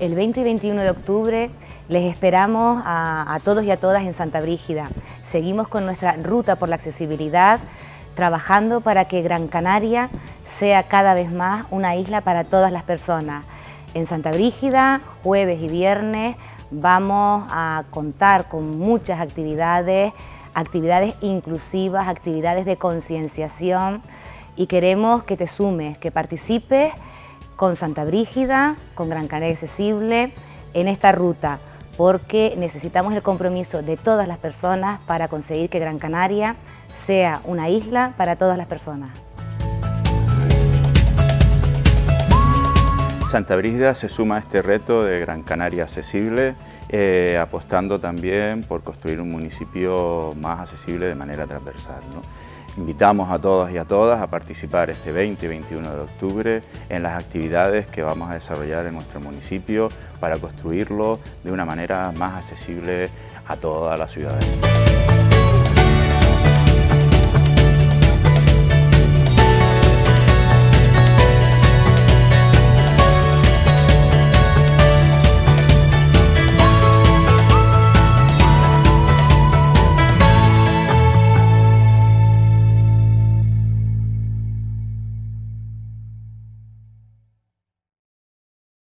El 20 y 21 de octubre les esperamos a, a todos y a todas en Santa Brígida. Seguimos con nuestra ruta por la accesibilidad, trabajando para que Gran Canaria sea cada vez más una isla para todas las personas. En Santa Brígida, jueves y viernes, vamos a contar con muchas actividades, actividades inclusivas, actividades de concienciación y queremos que te sumes, que participes con Santa Brígida, con Gran Canaria Accesible, en esta ruta, porque necesitamos el compromiso de todas las personas para conseguir que Gran Canaria sea una isla para todas las personas. Santa Brígida se suma a este reto de Gran Canaria accesible, eh, apostando también por construir un municipio más accesible de manera transversal. Invitamos a todos y a todas a participar este 20 y 21 de octubre en las actividades que vamos a desarrollar en nuestro municipio para construirlo de una manera más accesible a toda la ciudadanía.